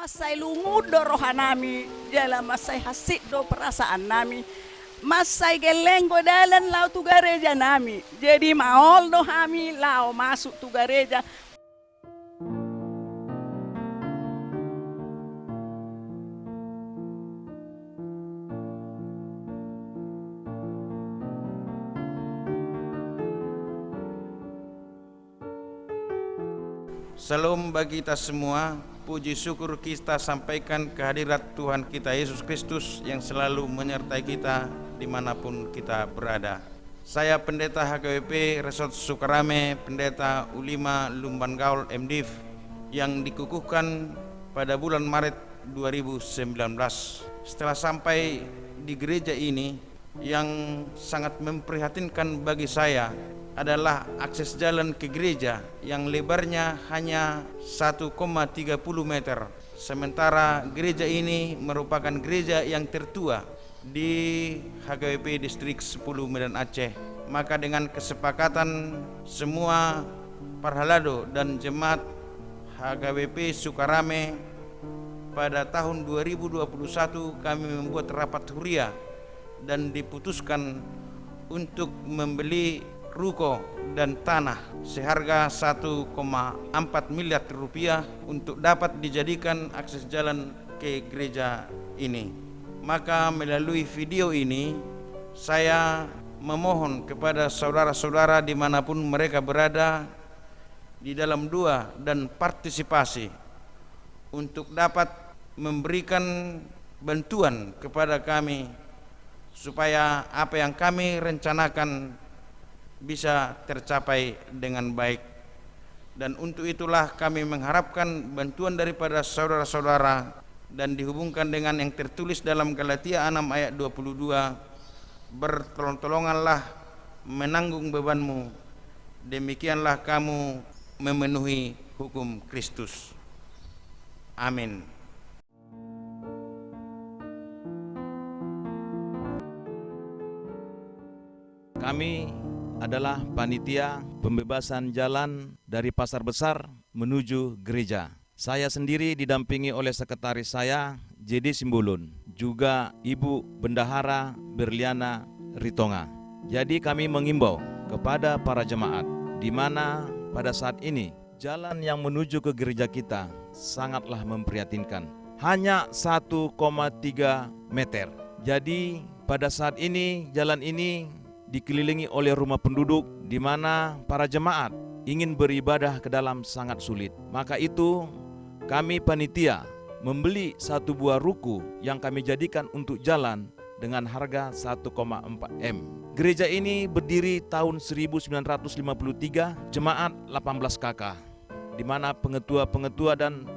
Masai lungud do rohanami, jala masai hasik do perasaan nami. Masai geleng dalan lau tu gareja nami. Jadi maol do hami lau masuk tu Salam bagi kita semua, puji syukur kita sampaikan kehadirat Tuhan kita Yesus Kristus yang selalu menyertai kita di mana pun kita berada. Saya Pendeta HKWP Resort Sukarame, Pendeta Ulima Lumban Gaul MDIV yang dikukuhkan pada bulan Maret 2019. Setelah sampai di gereja ini yang sangat memprihatinkan bagi saya adalah akses jalan ke gereja yang lebarnya hanya 1,30 meter. Sementara gereja ini merupakan gereja yang tertua di HKWP Distrik 10 Medan Aceh. Maka dengan kesepakatan semua Parhalado dan jemaat HKWP Sukarame pada tahun 2021 kami membuat rapat huria dan diputuskan untuk membeli ruko dan tanah seharga 1,4 miliar rupiah untuk dapat dijadikan akses jalan ke gereja ini. Maka melalui video ini saya memohon kepada saudara-saudara di mana pun mereka berada di dalam dua dan partisipasi untuk dapat memberikan bantuan kepada kami supaya apa yang kami rencanakan bisa tercapai dengan baik. Dan untuk itulah kami mengharapkan bantuan daripada saudara-saudara dan dihubungkan dengan yang tertulis dalam Galatia 6 ayat 22 bertolong-tolonganlah menanggung bebanmu. Demikianlah kamu memenuhi hukum Kristus. Amin. Kami adalah panitia pembebasan jalan dari pasar besar menuju gereja. Saya sendiri didampingi oleh sekretaris saya, JD Simbulun, juga Ibu Bendahara Berliana Ritonga. Jadi kami mengimbau kepada para jemaat di mana pada saat ini jalan yang menuju ke gereja kita sangatlah memprihatinkan. Hanya 1,3 meter. Jadi pada saat ini jalan ini dikelilingi oleh rumah penduduk di mana para jemaat ingin beribadah ke dalam sangat sulit. Maka itu kami panitia membeli satu buah ruku yang kami jadikan untuk jalan dengan harga 1,4 M. Gereja ini berdiri tahun 1953, jemaat 18 kakak, di mana pengetua-pengetua dan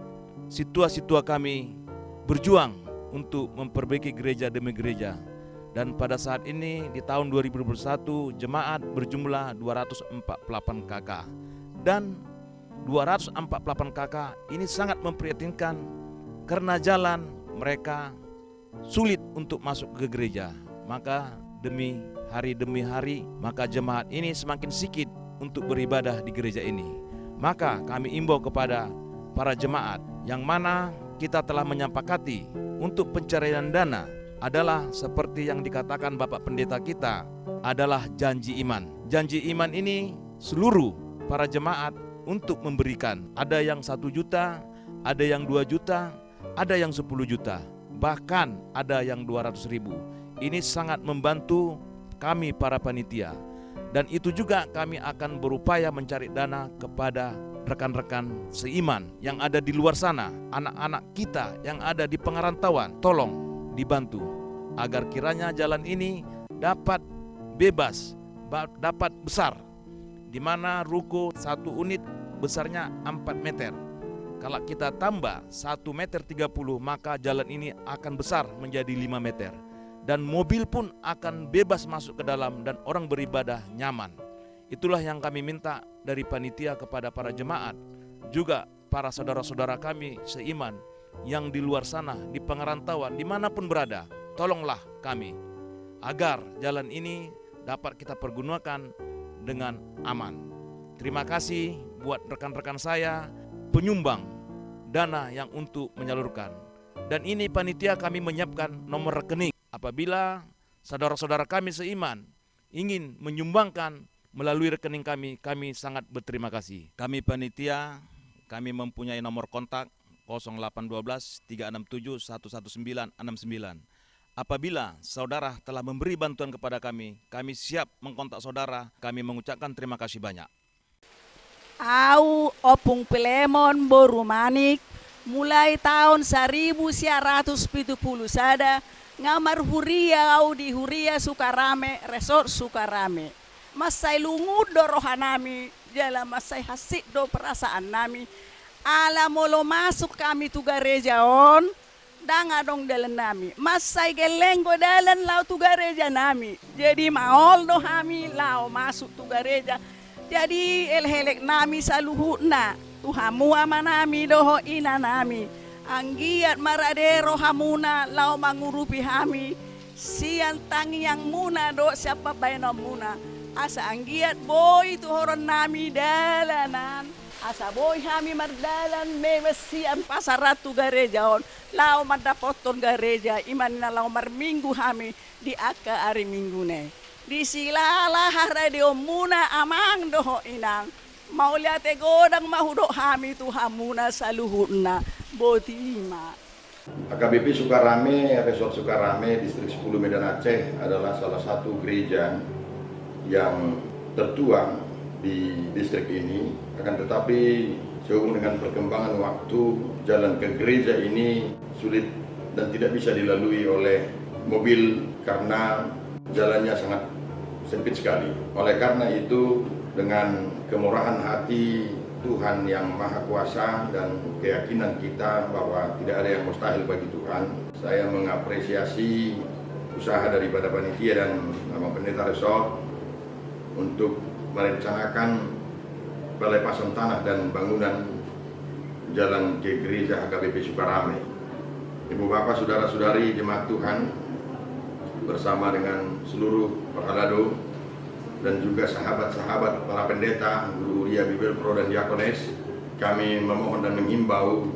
situa-situa kami berjuang untuk memperbaiki gereja demi gereja dan pada saat ini di tahun 2021 jemaat berjumlah 248 KK dan 248 KK ini sangat memprihatinkan karena jalan mereka sulit untuk masuk ke gereja. Maka demi hari demi hari maka jemaat ini semakin sedikit untuk beribadah di gereja ini. Maka kami imbau kepada para jemaat yang mana kita telah menyepakati untuk pencarian dana adalah seperti yang dikatakan Bapak Pendeta kita adalah janji iman. Janji iman ini seluruh para jemaat untuk memberikan. Ada yang satu juta, ada yang dua juta, ada yang sepuluh juta, bahkan ada yang dua ratus ribu. Ini sangat membantu kami para panitia. Dan itu juga kami akan berupaya mencari dana kepada rekan-rekan seiman yang ada di luar sana, anak-anak kita yang ada di pengarantauan, tolong dibantu agar kiranya jalan ini dapat bebas, dapat besar, di mana ruko satu unit besarnya 4 meter. Kalau kita tambah 1 meter 30 maka jalan ini akan besar menjadi 5 meter. Dan mobil pun akan bebas masuk ke dalam dan orang beribadah nyaman. Itulah yang kami minta dari panitia kepada para jemaat. Juga para saudara-saudara kami seiman yang di luar sana, di pengerantauan, di mana pun berada, tolonglah kami agar jalan ini dapat kita pergunakan dengan aman. Terima kasih buat rekan-rekan saya penyumbang dana yang untuk menyalurkan. Dan ini panitia kami menyiapkan nomor rekening apabila saudara-saudara kami seiman ingin menyumbangkan melalui rekening kami, kami sangat berterima kasih. Kami panitia, kami mempunyai nomor kontak 0812 367 11969. Apabila saudara telah memberi bantuan kepada kami, kami siap mengkontak saudara. Kami mengucapkan terima kasih banyak. Au opung pelemon boru manik mulai tahun 1970 sada ngamar huria au di huria Sukarame resort Sukarame masai lungud do rohanami jala masai hasik do perasaan nami ala molo masuk kami tu gereja on danga dong dalan nami masai gelenggo dalan lau tu gereja nami. Jadi maol do hami lau masuk tu gereja jadi elhelek nami saluhutna tuhamu ama nami doho ina nami. Anggiat maradero hamuna lau mangurupi hami sian tangi yang muna do siapa bayano muna. Asa anggiat boy tuhoron nami dalanan asa boy hami mardalan mewesian pasar ratu gereja on lau madapoton gereja iman na lau marminggu hami di aka hari minggu ne di silala radio muna amang doho inang. Mau lihat godang mahudok hami tu hamuna saluhuna botima AKBP Sukarame, Resort Sukarame, Distrik 10 Medan Aceh adalah salah satu gereja yang tertua di distrik ini akan tetapi sehubungan dengan perkembangan waktu jalan ke gereja ini sulit dan tidak bisa dilalui oleh mobil karena jalannya sangat sempit sekali. Oleh karena itu dengan kemurahan hati Tuhan yang Maha Kuasa dan keyakinan kita bahwa tidak ada yang mustahil bagi Tuhan saya mengapresiasi usaha daripada panitia dan nama pendeta resort untuk merencanakan pelepasan tanah dan bangunan jalan gereja HKBP Sukarame. Ibu bapak saudara-saudari jemaat Tuhan bersama dengan seluruh perhalado dan juga sahabat-sahabat para pendeta, guru Uria Bibel Pro dan Diakones, kami memohon dan menghimbau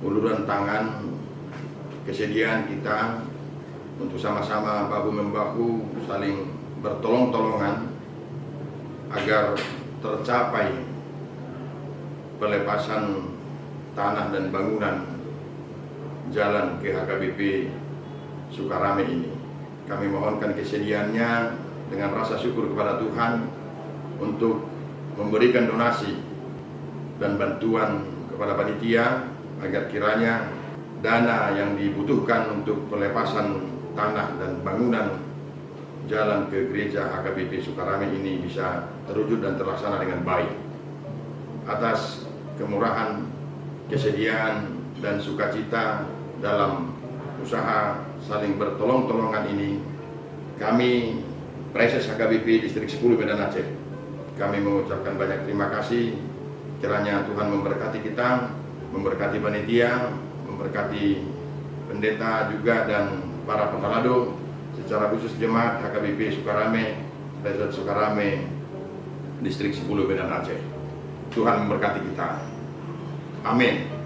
uluran tangan kesediaan kita untuk sama-sama bahu-membahu saling bertolong-tolongan agar tercapai pelepasan tanah dan bangunan jalan ke HKBP Sukarame ini. Kami mohonkan kesediaannya dengan rasa syukur kepada Tuhan untuk memberikan donasi dan bantuan kepada panitia agar kiranya dana yang dibutuhkan untuk pelepasan tanah dan bangunan jalan ke gereja HKBP Sukarame ini bisa terwujud dan terlaksana dengan baik. Atas kemurahan, kesediaan, dan sukacita dalam usaha saling bertolong-tolongan ini, kami Preses HKBP Distrik 10 Medan Aceh, kami mengucapkan banyak terima kasih. Kiranya Tuhan memberkati kita, memberkati panitia, memberkati pendeta juga dan para pengalado secara khusus jemaat HKBP Sukarame, Resort Sukarame, Distrik 10 Medan Aceh. Tuhan memberkati kita. Amin.